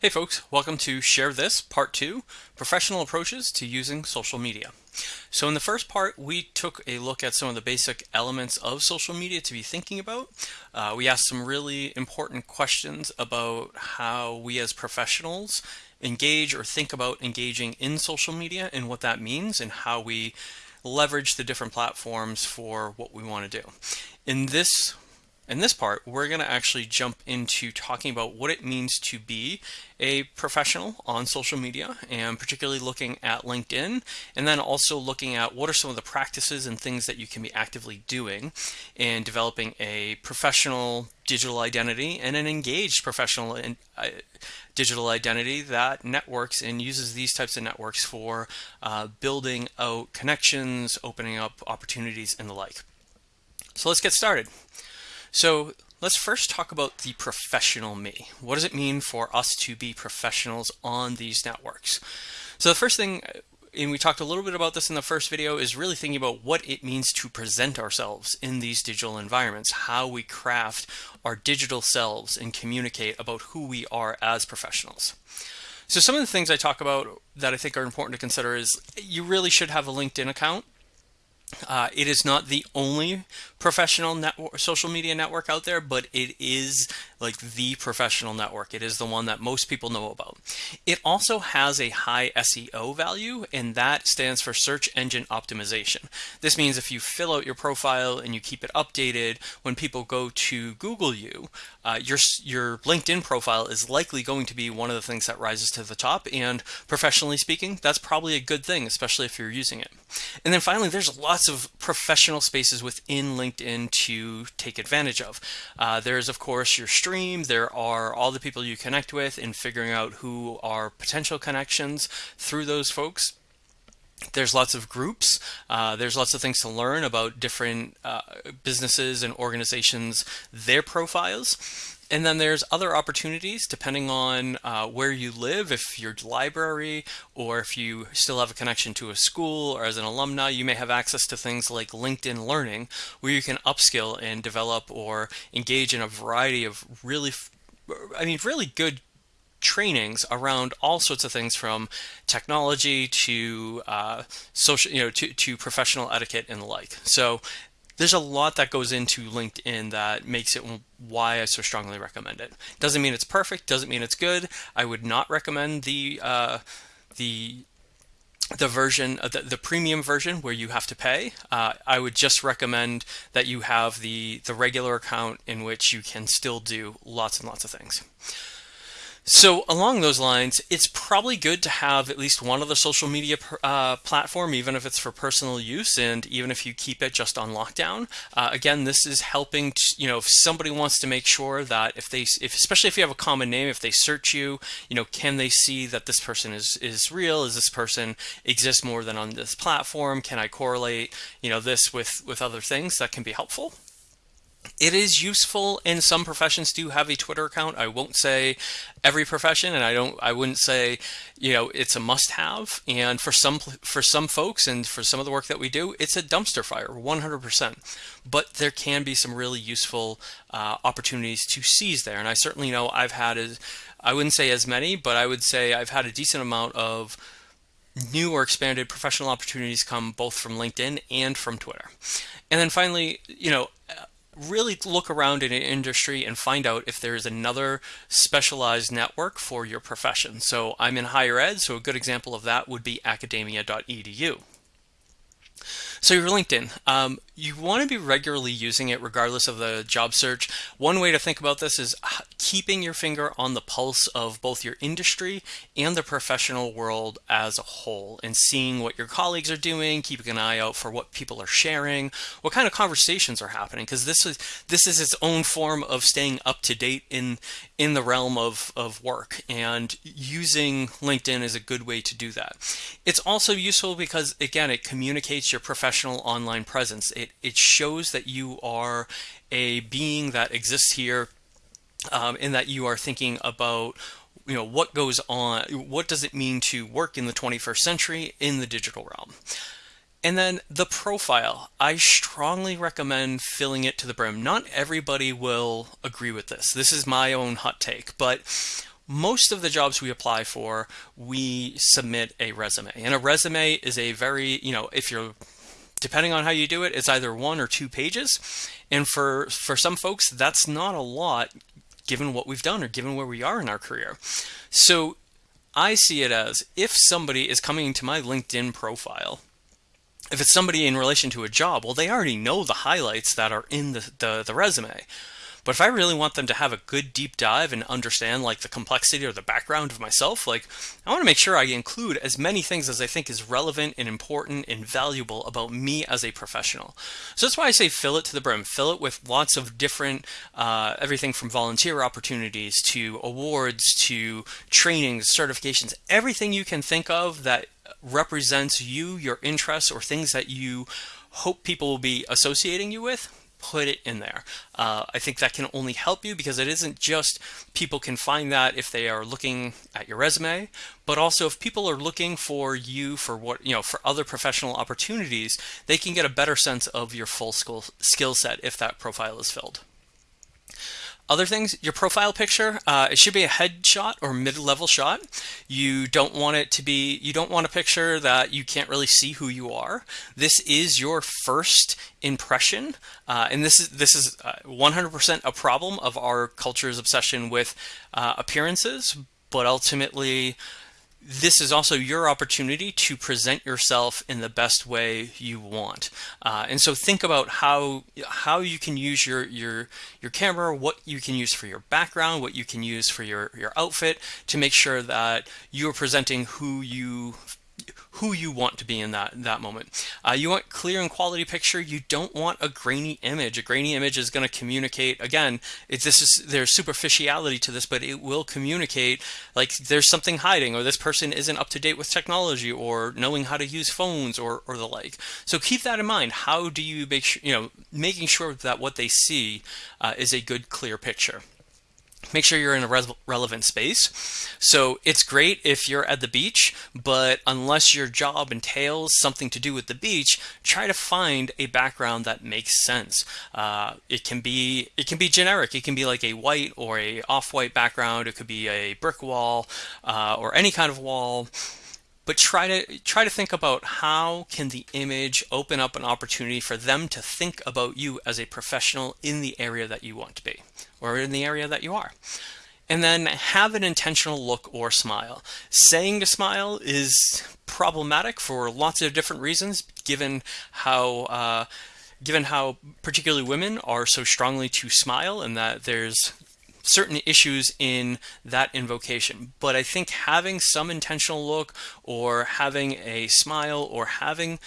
Hey folks, welcome to Share This, Part 2, Professional Approaches to Using Social Media. So in the first part, we took a look at some of the basic elements of social media to be thinking about. Uh, we asked some really important questions about how we as professionals engage or think about engaging in social media and what that means and how we leverage the different platforms for what we want to do. In this in this part, we're going to actually jump into talking about what it means to be a professional on social media and particularly looking at LinkedIn and then also looking at what are some of the practices and things that you can be actively doing in developing a professional digital identity and an engaged professional uh, digital identity that networks and uses these types of networks for uh, building out connections, opening up opportunities and the like. So let's get started. So let's first talk about the professional me. What does it mean for us to be professionals on these networks? So the first thing, and we talked a little bit about this in the first video, is really thinking about what it means to present ourselves in these digital environments, how we craft our digital selves and communicate about who we are as professionals. So some of the things I talk about that I think are important to consider is you really should have a LinkedIn account. Uh, it is not the only professional network, social media network out there, but it is like the professional network. It is the one that most people know about. It also has a high SEO value, and that stands for search engine optimization. This means if you fill out your profile and you keep it updated, when people go to Google you, uh, your your LinkedIn profile is likely going to be one of the things that rises to the top. And professionally speaking, that's probably a good thing, especially if you're using it. And then finally, there's lots of professional spaces within LinkedIn to take advantage of. Uh, there's of course your stream. There are all the people you connect with and figuring out who are potential connections through those folks. There's lots of groups. Uh, there's lots of things to learn about different uh, businesses and organizations, their profiles. And then there's other opportunities depending on uh, where you live. If you're library or if you still have a connection to a school or as an alumni, you may have access to things like LinkedIn Learning where you can upskill and develop or engage in a variety of really, I mean, really good trainings around all sorts of things from technology to uh, social, you know, to, to professional etiquette and the like. So there's a lot that goes into LinkedIn that makes it why I so strongly recommend it. Doesn't mean it's perfect, doesn't mean it's good. I would not recommend the uh, the the version, uh, the, the premium version where you have to pay. Uh, I would just recommend that you have the the regular account in which you can still do lots and lots of things. So along those lines, it's probably good to have at least one other social media uh, platform, even if it's for personal use, and even if you keep it just on lockdown. Uh, again, this is helping. You know, if somebody wants to make sure that if they, if especially if you have a common name, if they search you, you know, can they see that this person is is real? Is this person exists more than on this platform? Can I correlate, you know, this with with other things that can be helpful? It is useful in some professions to have a Twitter account. I won't say every profession, and I don't. I wouldn't say, you know, it's a must-have. And for some for some folks, and for some of the work that we do, it's a dumpster fire, 100%. But there can be some really useful uh, opportunities to seize there. And I certainly know I've had, as, I wouldn't say as many, but I would say I've had a decent amount of new or expanded professional opportunities come both from LinkedIn and from Twitter. And then finally, you know, really look around in an industry and find out if there is another specialized network for your profession. So I'm in higher ed, so a good example of that would be academia.edu. So your LinkedIn, um, you want to be regularly using it regardless of the job search. One way to think about this is keeping your finger on the pulse of both your industry and the professional world as a whole and seeing what your colleagues are doing, keeping an eye out for what people are sharing, what kind of conversations are happening because this is this is its own form of staying up to date in in the realm of, of work and using LinkedIn is a good way to do that. It's also useful because again it communicates your professional online presence. It it shows that you are a being that exists here um, in that you are thinking about you know what goes on what does it mean to work in the 21st century in the digital realm and then the profile i strongly recommend filling it to the brim not everybody will agree with this this is my own hot take but most of the jobs we apply for, we submit a resume. And a resume is a very, you know, if you're depending on how you do it, it's either one or two pages. And for for some folks, that's not a lot given what we've done or given where we are in our career. So I see it as if somebody is coming to my LinkedIn profile, if it's somebody in relation to a job, well, they already know the highlights that are in the, the, the resume. But if I really want them to have a good deep dive and understand like the complexity or the background of myself, like I want to make sure I include as many things as I think is relevant and important and valuable about me as a professional. So that's why I say fill it to the brim. Fill it with lots of different, uh, everything from volunteer opportunities to awards to trainings, certifications, everything you can think of that represents you, your interests, or things that you hope people will be associating you with put it in there. Uh, I think that can only help you because it isn't just people can find that if they are looking at your resume, but also if people are looking for you for what, you know, for other professional opportunities, they can get a better sense of your full skill, skill set if that profile is filled. Other things, your profile picture, uh, it should be a headshot or mid-level shot. You don't want it to be, you don't want a picture that you can't really see who you are. This is your first impression, uh, and this is this is 100% uh, a problem of our culture's obsession with uh, appearances, but ultimately this is also your opportunity to present yourself in the best way you want. Uh, and so think about how how you can use your your your camera, what you can use for your background, what you can use for your your outfit to make sure that you are presenting who you who you want to be in that that moment. Uh, you want clear and quality picture. You don't want a grainy image. A grainy image is going to communicate again. It's this is there's superficiality to this, but it will communicate like there's something hiding, or this person isn't up to date with technology, or knowing how to use phones, or or the like. So keep that in mind. How do you make sure you know making sure that what they see uh, is a good clear picture make sure you're in a relevant space. So it's great if you're at the beach, but unless your job entails something to do with the beach, try to find a background that makes sense. Uh, it can be it can be generic. It can be like a white or a off-white background. It could be a brick wall uh, or any kind of wall but try to try to think about how can the image open up an opportunity for them to think about you as a professional in the area that you want to be or in the area that you are and then have an intentional look or smile saying to smile is problematic for lots of different reasons given how uh, given how particularly women are so strongly to smile and that there's certain issues in that invocation. But I think having some intentional look or having a smile or having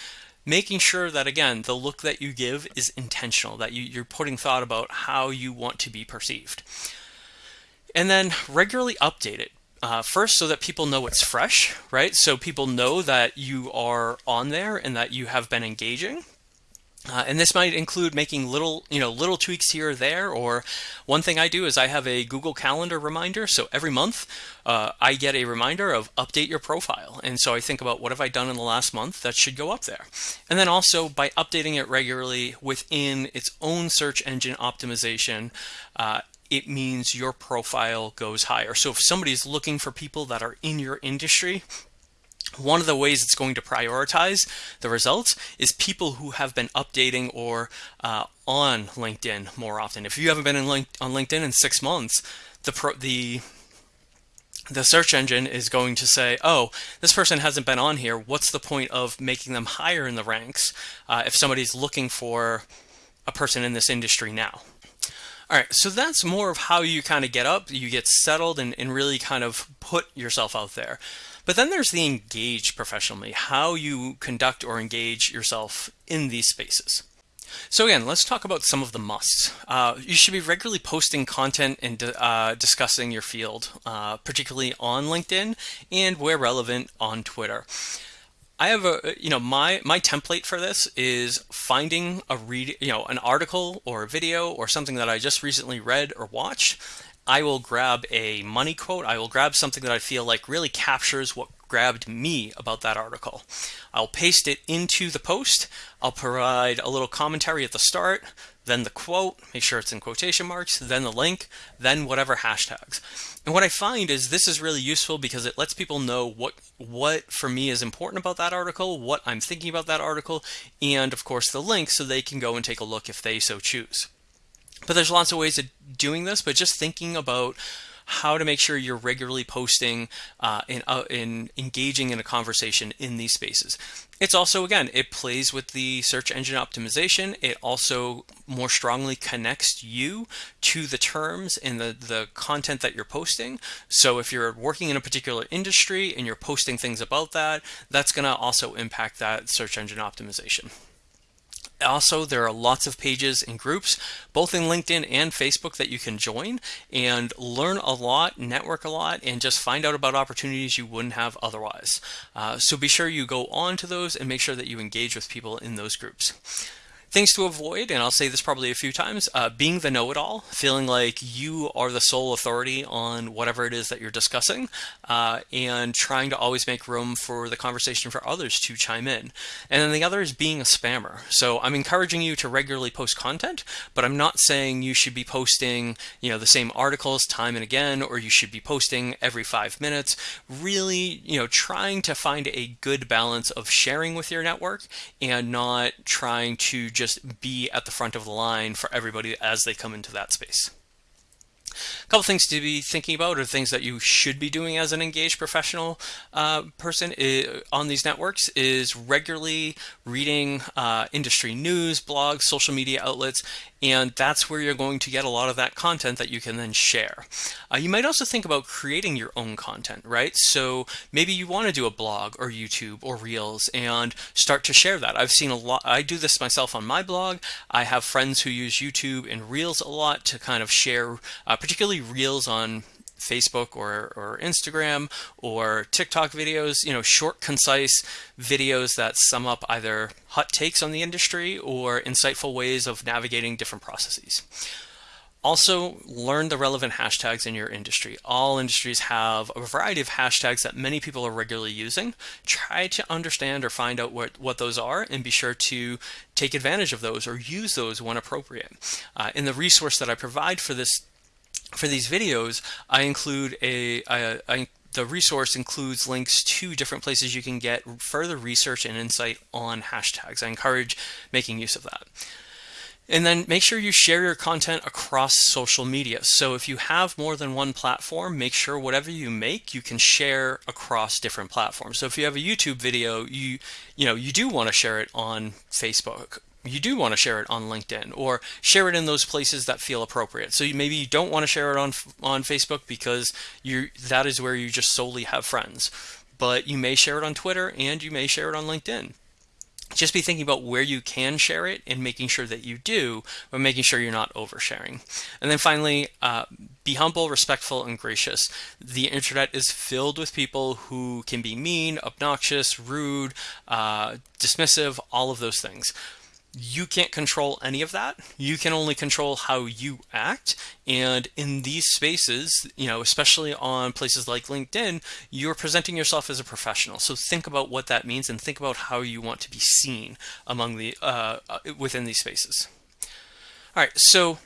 making sure that again the look that you give is intentional that you, you're putting thought about how you want to be perceived. And then regularly update it uh, first so that people know it's fresh right? So people know that you are on there and that you have been engaging uh, and this might include making little, you know, little tweaks here or there. Or one thing I do is I have a Google Calendar reminder. So every month uh, I get a reminder of update your profile. And so I think about what have I done in the last month that should go up there. And then also by updating it regularly within its own search engine optimization, uh, it means your profile goes higher. So if somebody's looking for people that are in your industry, one of the ways it's going to prioritize the results is people who have been updating or uh, on LinkedIn more often. If you haven't been link on LinkedIn in six months, the pro the the search engine is going to say, oh, this person hasn't been on here. What's the point of making them higher in the ranks uh, if somebody's looking for a person in this industry now? All right, so that's more of how you kind of get up, you get settled and, and really kind of put yourself out there. But then there's the engage professionally, how you conduct or engage yourself in these spaces. So again, let's talk about some of the musts. Uh, you should be regularly posting content and uh, discussing your field, uh, particularly on LinkedIn and where relevant on Twitter. I have a, you know, my, my template for this is finding a read, you know, an article or a video or something that I just recently read or watched I will grab a money quote. I will grab something that I feel like really captures what grabbed me about that article. I'll paste it into the post. I'll provide a little commentary at the start, then the quote, make sure it's in quotation marks, then the link, then whatever hashtags. And what I find is this is really useful because it lets people know what what for me is important about that article, what I'm thinking about that article, and of course the link so they can go and take a look if they so choose. But there's lots of ways of doing this, but just thinking about how to make sure you're regularly posting uh, and, uh, in engaging in a conversation in these spaces. It's also, again, it plays with the search engine optimization. It also more strongly connects you to the terms and the, the content that you're posting. So if you're working in a particular industry and you're posting things about that, that's going to also impact that search engine optimization. Also, there are lots of pages and groups, both in LinkedIn and Facebook, that you can join and learn a lot, network a lot, and just find out about opportunities you wouldn't have otherwise. Uh, so be sure you go on to those and make sure that you engage with people in those groups. Things to avoid, and I'll say this probably a few times, uh, being the know-it-all, feeling like you are the sole authority on whatever it is that you're discussing, uh, and trying to always make room for the conversation for others to chime in. And then the other is being a spammer. So I'm encouraging you to regularly post content, but I'm not saying you should be posting, you know, the same articles time and again, or you should be posting every five minutes. Really, you know, trying to find a good balance of sharing with your network and not trying to just just be at the front of the line for everybody as they come into that space. A couple things to be thinking about or things that you should be doing as an engaged professional uh, person on these networks is regularly reading uh, industry news, blogs, social media outlets, and that's where you're going to get a lot of that content that you can then share. Uh, you might also think about creating your own content, right? So maybe you want to do a blog or YouTube or Reels and start to share that. I've seen a lot, I do this myself on my blog. I have friends who use YouTube and Reels a lot to kind of share, uh, particularly Reels on Facebook or, or Instagram or TikTok videos, you know, short, concise videos that sum up either hot takes on the industry or insightful ways of navigating different processes. Also, learn the relevant hashtags in your industry. All industries have a variety of hashtags that many people are regularly using. Try to understand or find out what, what those are and be sure to take advantage of those or use those when appropriate. Uh, in the resource that I provide for this for these videos, I include a, the resource includes links to different places you can get further research and insight on hashtags. I encourage making use of that. And then make sure you share your content across social media. So if you have more than one platform, make sure whatever you make, you can share across different platforms. So if you have a YouTube video, you you know, you do want to share it on Facebook you do want to share it on LinkedIn or share it in those places that feel appropriate. So you, maybe you don't want to share it on on Facebook because you that is where you just solely have friends. But you may share it on Twitter and you may share it on LinkedIn. Just be thinking about where you can share it and making sure that you do, but making sure you're not oversharing. And then finally, uh, be humble, respectful, and gracious. The internet is filled with people who can be mean, obnoxious, rude, uh, dismissive, all of those things you can't control any of that. You can only control how you act. And in these spaces, you know, especially on places like LinkedIn, you're presenting yourself as a professional. So think about what that means and think about how you want to be seen among the uh, uh within these spaces. All right, so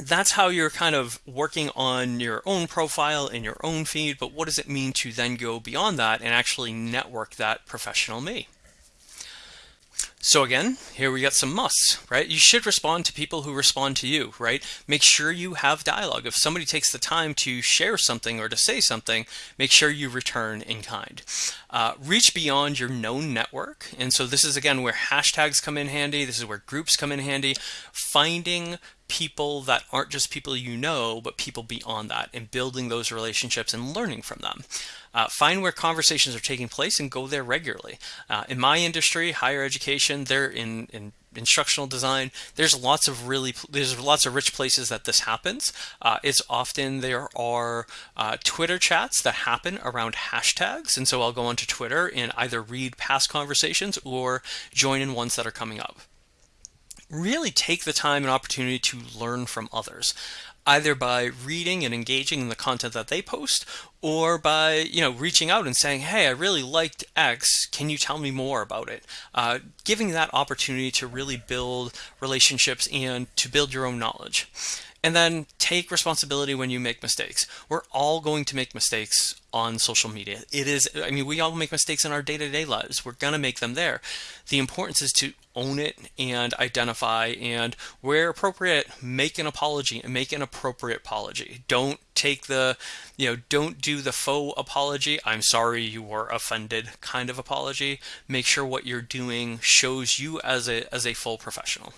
that's how you're kind of working on your own profile in your own feed. But what does it mean to then go beyond that and actually network that professional me? So again, here we got some musts, right? You should respond to people who respond to you, right? Make sure you have dialogue. If somebody takes the time to share something or to say something, make sure you return in kind. Uh, reach beyond your known network. And so this is again where hashtags come in handy. This is where groups come in handy. Finding people that aren't just people you know, but people beyond that and building those relationships and learning from them. Uh, find where conversations are taking place and go there regularly. Uh, in my industry, higher education, they're in, in instructional design there's lots of really there's lots of rich places that this happens uh, it's often there are uh, twitter chats that happen around hashtags and so i'll go onto twitter and either read past conversations or join in ones that are coming up really take the time and opportunity to learn from others either by reading and engaging in the content that they post or by you know reaching out and saying hey i really liked x. Can you tell me more about it? Uh, giving that opportunity to really build relationships and to build your own knowledge. And then take responsibility when you make mistakes. We're all going to make mistakes on social media. It is, I mean, we all make mistakes in our day to day lives. We're going to make them there. The importance is to own it and identify and where appropriate make an apology and make an appropriate apology don't take the you know don't do the faux apology i'm sorry you were offended kind of apology make sure what you're doing shows you as a as a full professional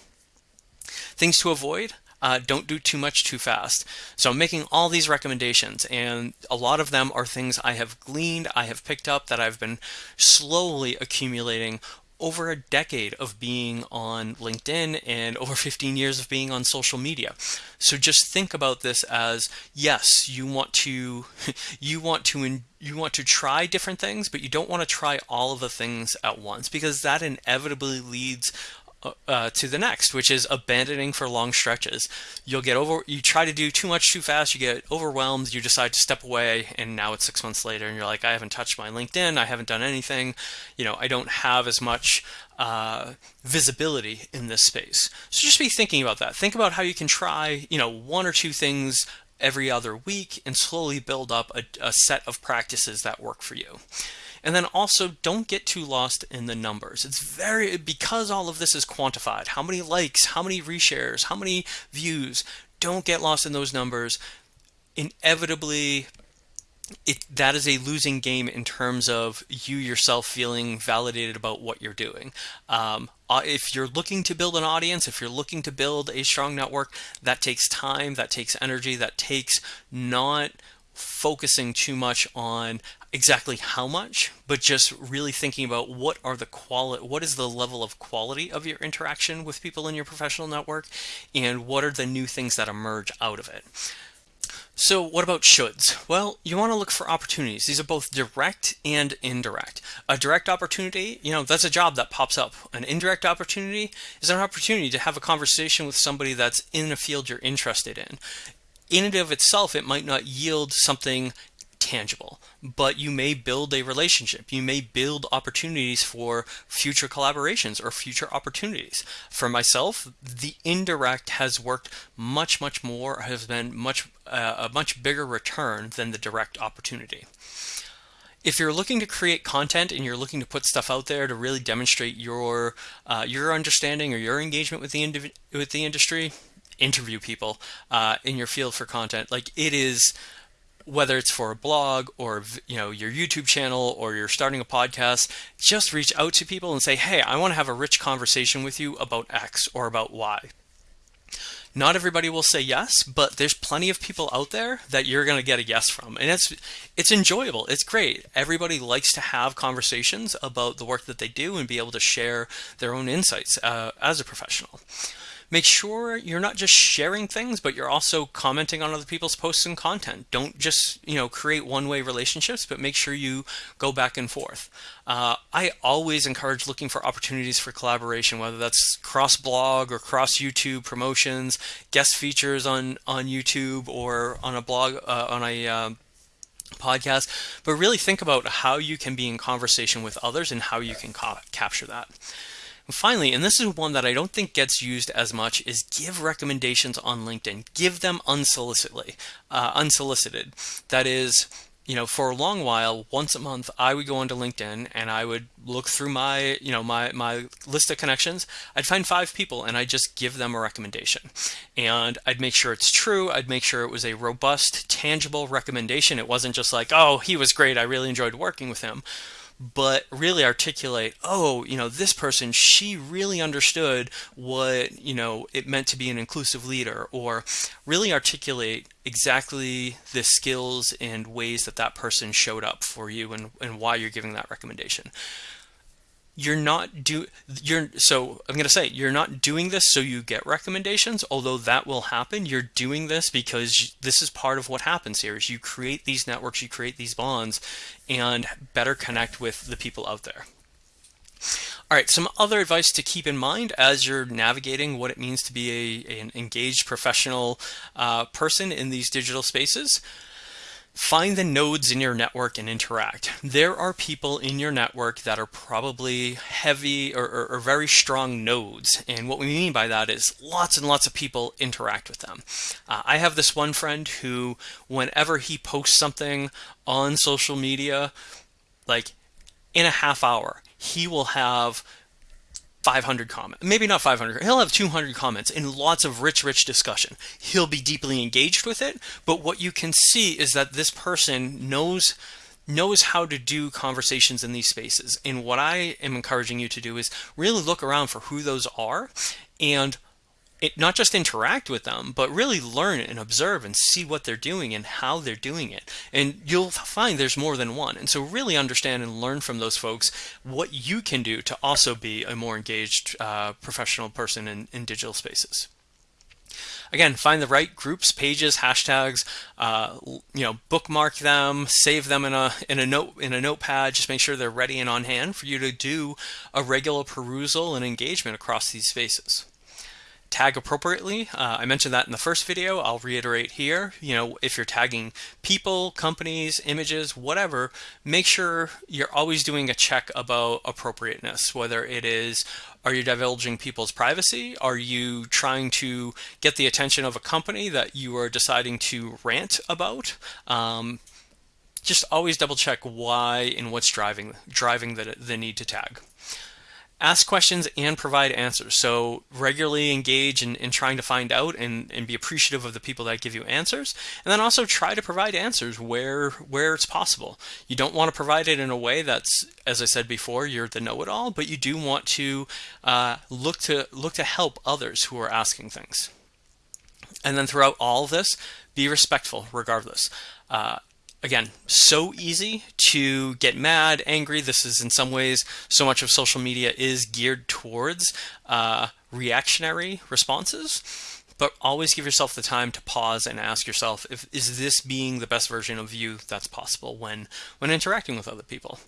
things to avoid uh, don't do too much too fast. So I'm making all these recommendations, and a lot of them are things I have gleaned, I have picked up that I've been slowly accumulating over a decade of being on LinkedIn and over 15 years of being on social media. So just think about this as yes, you want to you want to you want to try different things, but you don't want to try all of the things at once because that inevitably leads uh, to the next, which is abandoning for long stretches. You'll get over, you try to do too much too fast, you get overwhelmed, you decide to step away, and now it's six months later, and you're like, I haven't touched my LinkedIn, I haven't done anything, you know, I don't have as much uh, visibility in this space. So just be thinking about that. Think about how you can try, you know, one or two things every other week and slowly build up a, a set of practices that work for you. And then also don't get too lost in the numbers. It's very, because all of this is quantified, how many likes, how many reshares, how many views, don't get lost in those numbers. Inevitably, it, that is a losing game in terms of you yourself feeling validated about what you're doing. Um, uh, if you're looking to build an audience, if you're looking to build a strong network, that takes time, that takes energy, that takes not focusing too much on exactly how much, but just really thinking about what are the quality, what is the level of quality of your interaction with people in your professional network, and what are the new things that emerge out of it. So what about shoulds? Well, you want to look for opportunities. These are both direct and indirect. A direct opportunity, you know, that's a job that pops up. An indirect opportunity is an opportunity to have a conversation with somebody that's in a field you're interested in in and of itself, it might not yield something tangible, but you may build a relationship. You may build opportunities for future collaborations or future opportunities. For myself, the indirect has worked much, much more, has been much uh, a much bigger return than the direct opportunity. If you're looking to create content and you're looking to put stuff out there to really demonstrate your uh, your understanding or your engagement with the with the industry, interview people uh, in your field for content. Like it is, whether it's for a blog or you know your YouTube channel or you're starting a podcast, just reach out to people and say, "Hey, I want to have a rich conversation with you about X or about Y." Not everybody will say yes, but there's plenty of people out there that you're going to get a yes from. And it's it's enjoyable. It's great. Everybody likes to have conversations about the work that they do and be able to share their own insights uh, as a professional make sure you're not just sharing things, but you're also commenting on other people's posts and content. Don't just, you know, create one-way relationships, but make sure you go back and forth. Uh, I always encourage looking for opportunities for collaboration, whether that's cross-blog or cross-YouTube promotions, guest features on, on YouTube or on a blog, uh, on a uh, podcast, but really think about how you can be in conversation with others and how you can capture that. And finally, and this is one that I don't think gets used as much, is give recommendations on LinkedIn. Give them unsolicitedly, uh, unsolicited. That is, you know, for a long while, once a month, I would go onto LinkedIn and I would look through my, you know, my, my list of connections. I'd find five people and I'd just give them a recommendation. And I'd make sure it's true. I'd make sure it was a robust, tangible recommendation. It wasn't just like, oh, he was great. I really enjoyed working with him but really articulate, oh, you know, this person, she really understood what, you know, it meant to be an inclusive leader, or really articulate exactly the skills and ways that that person showed up for you and, and why you're giving that recommendation you're not do you're so I'm going to say you're not doing this so you get recommendations although that will happen you're doing this because this is part of what happens here is you create these networks you create these bonds and better connect with the people out there All right, some other advice to keep in mind as you're navigating what it means to be a, an engaged professional uh, person in these digital spaces. Find the nodes in your network and interact. There are people in your network that are probably heavy or, or, or, very strong nodes. And what we mean by that is lots and lots of people interact with them. Uh, I have this one friend who, whenever he posts something on social media, like in a half hour, he will have 500 comments, maybe not 500, he'll have 200 comments and lots of rich, rich discussion. He'll be deeply engaged with it, but what you can see is that this person knows knows how to do conversations in these spaces. And what I am encouraging you to do is really look around for who those are and it, not just interact with them, but really learn and observe and see what they're doing and how they're doing it. And you'll find there's more than one. And so really understand and learn from those folks what you can do to also be a more engaged uh, professional person in, in digital spaces. Again, find the right groups, pages, hashtags. Uh, you know, bookmark them, save them in a in a note in a notepad. Just make sure they're ready and on hand for you to do a regular perusal and engagement across these spaces tag appropriately. Uh, I mentioned that in the first video. I'll reiterate here. You know, if you're tagging people, companies, images, whatever, make sure you're always doing a check about appropriateness, whether it is are you divulging people's privacy? Are you trying to get the attention of a company that you are deciding to rant about? Um, just always double check why and what's driving driving the, the need to tag ask questions and provide answers. So regularly engage in, in trying to find out and, and be appreciative of the people that give you answers. And then also try to provide answers where where it's possible. You don't want to provide it in a way that's, as I said before, you're the know-it-all, but you do want to uh, look to look to help others who are asking things. And then throughout all of this, be respectful regardless. Uh, again, so easy to get mad, angry. This is in some ways, so much of social media is geared towards uh, reactionary responses. But always give yourself the time to pause and ask yourself, if, is this being the best version of you that's possible when, when interacting with other people?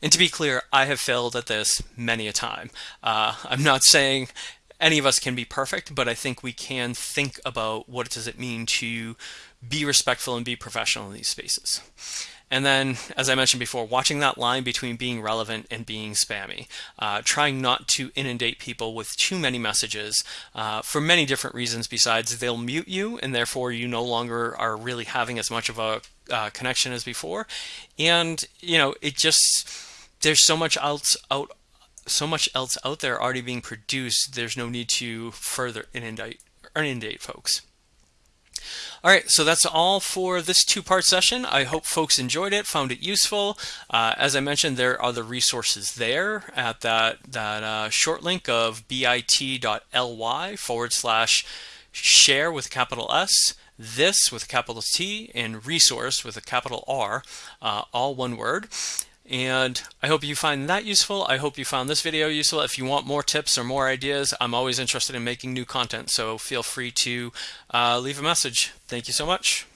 And to be clear, I have failed at this many a time. Uh, I'm not saying any of us can be perfect, but I think we can think about what does it mean to be respectful and be professional in these spaces. And then, as I mentioned before, watching that line between being relevant and being spammy. Uh, trying not to inundate people with too many messages uh, for many different reasons besides they'll mute you and therefore you no longer are really having as much of a uh, connection as before. And, you know, it just, there's so much else out so much else out there already being produced, there's no need to further inundate, inundate folks. All right, so that's all for this two-part session. I hope folks enjoyed it, found it useful. Uh, as I mentioned, there are the resources there at that, that uh, short link of bit.ly forward slash share with capital S, this with capital T, and resource with a capital R, uh, all one word. And I hope you find that useful. I hope you found this video useful. If you want more tips or more ideas, I'm always interested in making new content. So feel free to uh, leave a message. Thank you so much.